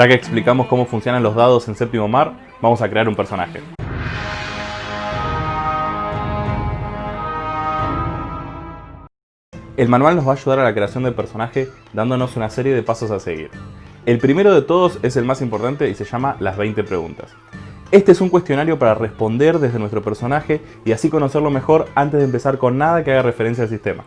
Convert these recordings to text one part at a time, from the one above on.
Ya que explicamos cómo funcionan los dados en Séptimo Mar, vamos a crear un personaje. El manual nos va a ayudar a la creación del personaje dándonos una serie de pasos a seguir. El primero de todos es el más importante y se llama las 20 preguntas. Este es un cuestionario para responder desde nuestro personaje y así conocerlo mejor antes de empezar con nada que haga referencia al sistema.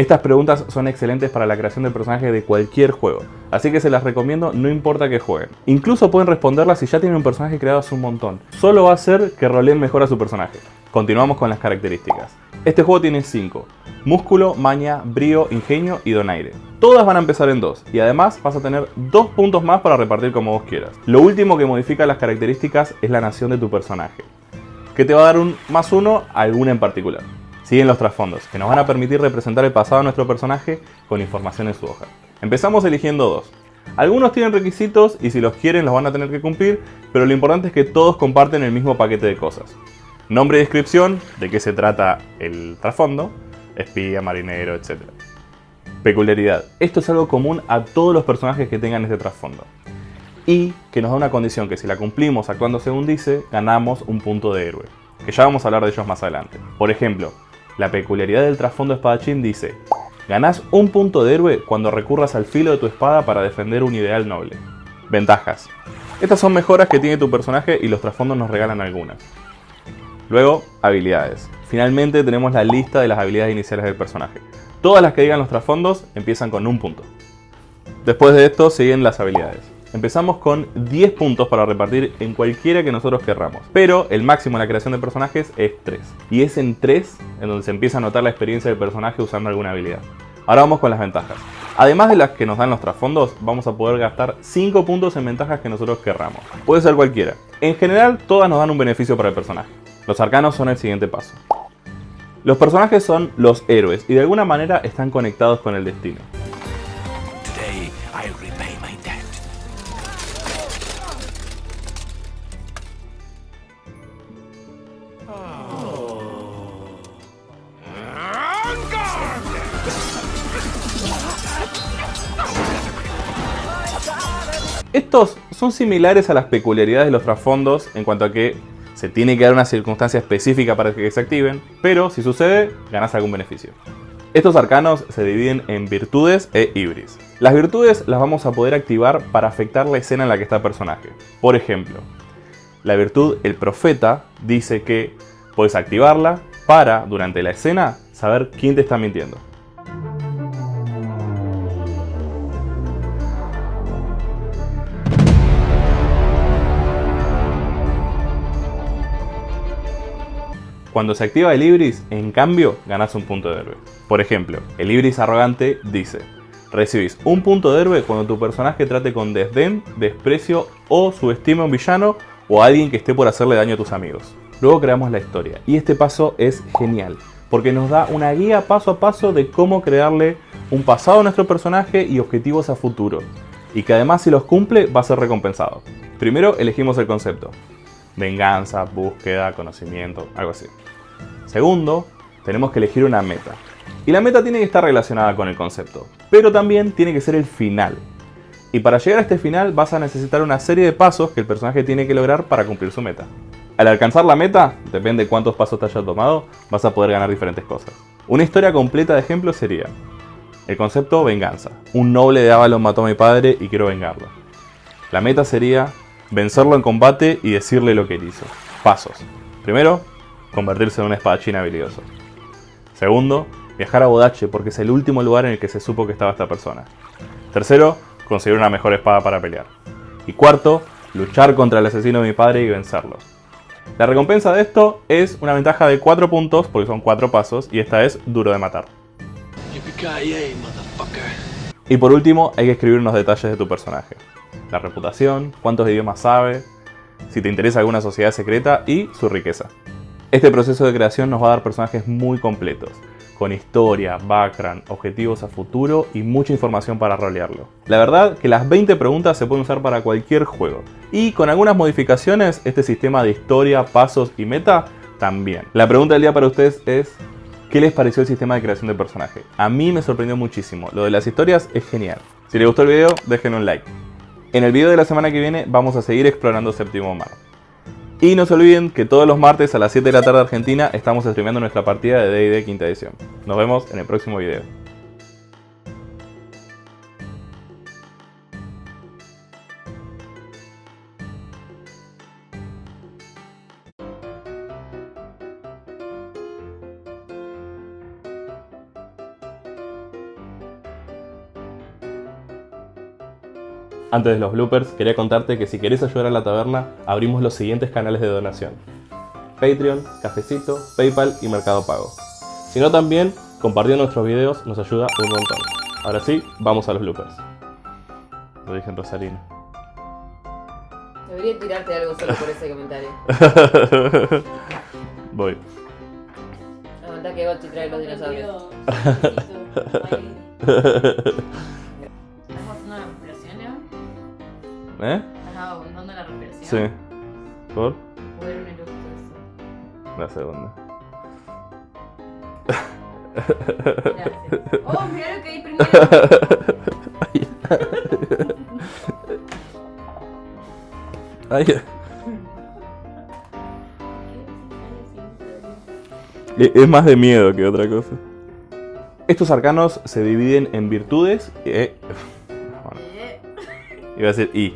Estas preguntas son excelentes para la creación de personaje de cualquier juego, así que se las recomiendo no importa que jueguen. Incluso pueden responderlas si ya tienen un personaje creado hace un montón. Solo va a hacer que roleen mejor a su personaje. Continuamos con las características. Este juego tiene 5. Músculo, maña, brío, ingenio y donaire. Todas van a empezar en 2 y además vas a tener 2 puntos más para repartir como vos quieras. Lo último que modifica las características es la nación de tu personaje, que te va a dar un más 1 a alguna en particular. Siguen los trasfondos, que nos van a permitir representar el pasado de nuestro personaje con información en su hoja. Empezamos eligiendo dos. Algunos tienen requisitos y si los quieren los van a tener que cumplir, pero lo importante es que todos comparten el mismo paquete de cosas. Nombre y descripción, de qué se trata el trasfondo, espía, marinero, etc. Peculiaridad. Esto es algo común a todos los personajes que tengan este trasfondo. Y que nos da una condición que si la cumplimos actuando según dice, ganamos un punto de héroe. Que ya vamos a hablar de ellos más adelante. Por ejemplo, la peculiaridad del trasfondo espadachín dice Ganás un punto de héroe cuando recurras al filo de tu espada para defender un ideal noble. Ventajas. Estas son mejoras que tiene tu personaje y los trasfondos nos regalan algunas. Luego, habilidades. Finalmente tenemos la lista de las habilidades iniciales del personaje. Todas las que digan los trasfondos empiezan con un punto. Después de esto siguen las habilidades. Empezamos con 10 puntos para repartir en cualquiera que nosotros querramos. Pero el máximo en la creación de personajes es 3. Y es en 3 en donde se empieza a notar la experiencia del personaje usando alguna habilidad. Ahora vamos con las ventajas. Además de las que nos dan los trasfondos, vamos a poder gastar 5 puntos en ventajas que nosotros querramos. Puede ser cualquiera. En general, todas nos dan un beneficio para el personaje. Los arcanos son el siguiente paso. Los personajes son los héroes y de alguna manera están conectados con el destino. Estos son similares a las peculiaridades de los trasfondos en cuanto a que se tiene que dar una circunstancia específica para que se activen, pero si sucede, ganas algún beneficio. Estos arcanos se dividen en virtudes e ibris. Las virtudes las vamos a poder activar para afectar la escena en la que está el personaje. Por ejemplo, la virtud El Profeta dice que puedes activarla para, durante la escena, saber quién te está mintiendo. Cuando se activa el Ibris, en cambio, ganas un punto de héroe. Por ejemplo, el Ibris arrogante dice Recibís un punto de héroe cuando tu personaje trate con desdén, desprecio o subestime a un villano o a alguien que esté por hacerle daño a tus amigos. Luego creamos la historia y este paso es genial porque nos da una guía paso a paso de cómo crearle un pasado a nuestro personaje y objetivos a futuro. Y que además si los cumple va a ser recompensado. Primero elegimos el concepto venganza, búsqueda, conocimiento, algo así. Segundo, tenemos que elegir una meta. Y la meta tiene que estar relacionada con el concepto, pero también tiene que ser el final. Y para llegar a este final vas a necesitar una serie de pasos que el personaje tiene que lograr para cumplir su meta. Al alcanzar la meta, depende de cuántos pasos te hayas tomado, vas a poder ganar diferentes cosas. Una historia completa de ejemplo sería el concepto venganza. Un noble de Avalon mató a mi padre y quiero vengarlo. La meta sería vencerlo en combate y decirle lo que él hizo. Pasos. Primero, convertirse en un espadachín habilidoso. Segundo, viajar a Bodache porque es el último lugar en el que se supo que estaba esta persona. Tercero, conseguir una mejor espada para pelear. Y cuarto, luchar contra el asesino de mi padre y vencerlo. La recompensa de esto es una ventaja de 4 puntos, porque son 4 pasos, y esta es duro de matar. Y por último, hay que escribir unos detalles de tu personaje la reputación, cuántos idiomas sabe, si te interesa alguna sociedad secreta y su riqueza. Este proceso de creación nos va a dar personajes muy completos, con historia, background, objetivos a futuro y mucha información para rolearlo. La verdad que las 20 preguntas se pueden usar para cualquier juego, y con algunas modificaciones este sistema de historia, pasos y meta también. La pregunta del día para ustedes es, ¿qué les pareció el sistema de creación de personaje? A mí me sorprendió muchísimo, lo de las historias es genial. Si les gustó el video, dejen un like. En el video de la semana que viene vamos a seguir explorando Séptimo Mar. Y no se olviden que todos los martes a las 7 de la tarde Argentina estamos streameando nuestra partida de D&D quinta edición. Nos vemos en el próximo video. Antes de los bloopers, quería contarte que si querés ayudar a la taberna, abrimos los siguientes canales de donación. Patreon, Cafecito, Paypal y Mercado Pago. Si no también, compartiendo nuestros videos nos ayuda un montón. Ahora sí, vamos a los bloopers. Lo dije en Rosarino. Debería tirarte algo solo por ese comentario. Voy. Aguanta que Gochi trae los dinosaurios. ¿Eh? ¿Estás aguantando la respiración? Sí. ¿Por? ¿O era un eructo eso? La segunda. Gracias. ¡Oh, mira lo que hay primero! Ay. Es más de miedo que otra cosa. Estos arcanos se dividen en virtudes e... bueno, Eh, iba a decir Y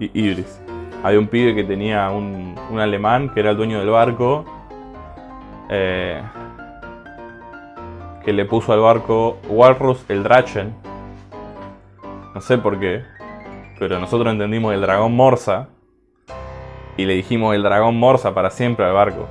Ibris. Había un pibe que tenía un, un alemán que era el dueño del barco. eh, que le puso al barco Walrus el Drachen. No sé por qué. Pero nosotros entendimos el dragón Morsa. Y le dijimos el dragón Morsa para siempre al barco.